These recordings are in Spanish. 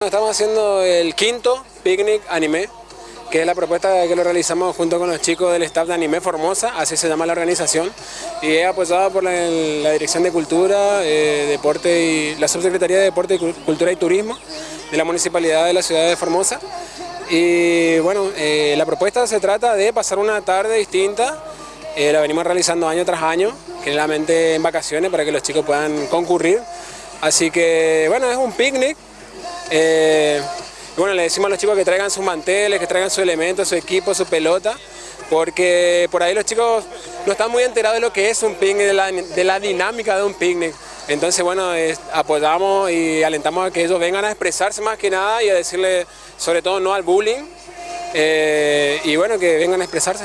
Estamos haciendo el quinto picnic anime, que es la propuesta que lo realizamos junto con los chicos del staff de Anime Formosa, así se llama la organización, y es apoyada por la, Dirección de Cultura, eh, Deporte y la Subsecretaría de Deporte, Cultura y Turismo de la Municipalidad de la Ciudad de Formosa. Y bueno, eh, la propuesta se trata de pasar una tarde distinta, eh, la venimos realizando año tras año, generalmente en vacaciones para que los chicos puedan concurrir. Así que bueno, es un picnic eh, bueno, le decimos a los chicos que traigan sus manteles, que traigan su elemento, su equipo, su pelota, porque por ahí los chicos no están muy enterados de lo que es un picnic, de la, dinámica de un picnic. Entonces, bueno, apoyamos y alentamos a que ellos vengan a expresarse más que nada y a decirle, sobre todo, no al bullying, eh, y bueno, que vengan a expresarse.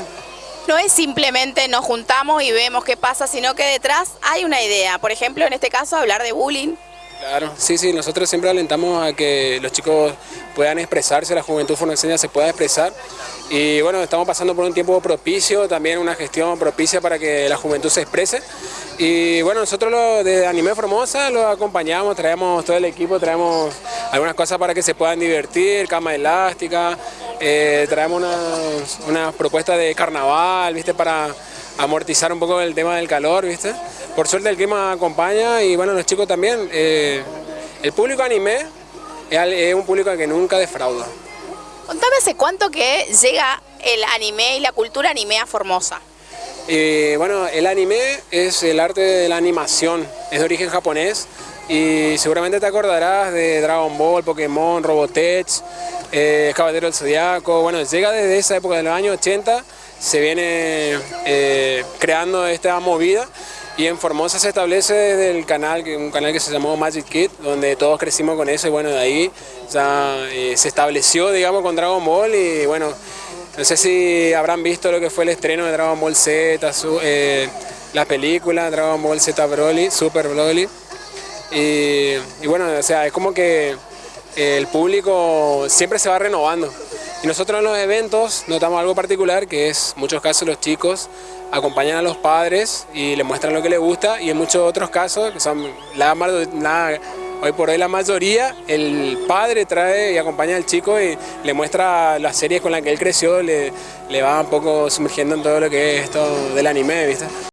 No es simplemente nos juntamos y vemos qué pasa, sino que detrás hay una idea. Por ejemplo, en este caso, hablar de bullying, Claro, sí, sí, nosotros siempre alentamos a que los chicos puedan expresarse, la juventud formoseña se pueda expresar y bueno, estamos pasando por un tiempo propicio, también una gestión propicia para que la juventud se exprese y bueno, nosotros lo, de Anime Formosa lo acompañamos, traemos todo el equipo, traemos algunas cosas para que se puedan divertir, cama elástica, eh, traemos unas, unas propuestas de carnaval, ¿viste? Para amortizar un poco el tema del calor, ¿viste? Por suerte el clima acompaña y bueno, los chicos también. Eh, el público anime es, un público que nunca defrauda. Contame hace cuánto que llega el anime y la cultura anime a Formosa. Eh, bueno, el anime es el arte de la animación, es de origen japonés y seguramente te acordarás de Dragon Ball, Pokémon, Robotech, eh, Caballero del Zodiaco, bueno, llega desde esa época de los años 80, se viene eh, creando esta movida y en Formosa se establece desde el canal, un canal que se llamó Magic Kid, donde todos crecimos con eso y bueno, de ahí ya eh, se estableció, digamos, con Dragon Ball y bueno, no sé si habrán visto lo que fue el estreno de Dragon Ball Z, eh, la película Dragon Ball Z Broly, Super Broly. Y, y bueno, o sea, es como que el público siempre se va renovando. Y nosotros en los eventos notamos algo particular, que es, en muchos casos los chicos acompañan a los padres y les muestran lo que les gusta, y en muchos otros casos, que son la, hoy por hoy la mayoría, el padre trae y acompaña al chico y le muestra las series con las que él creció, le, le va un poco sumergiendo en todo lo que es esto del anime, ¿viste?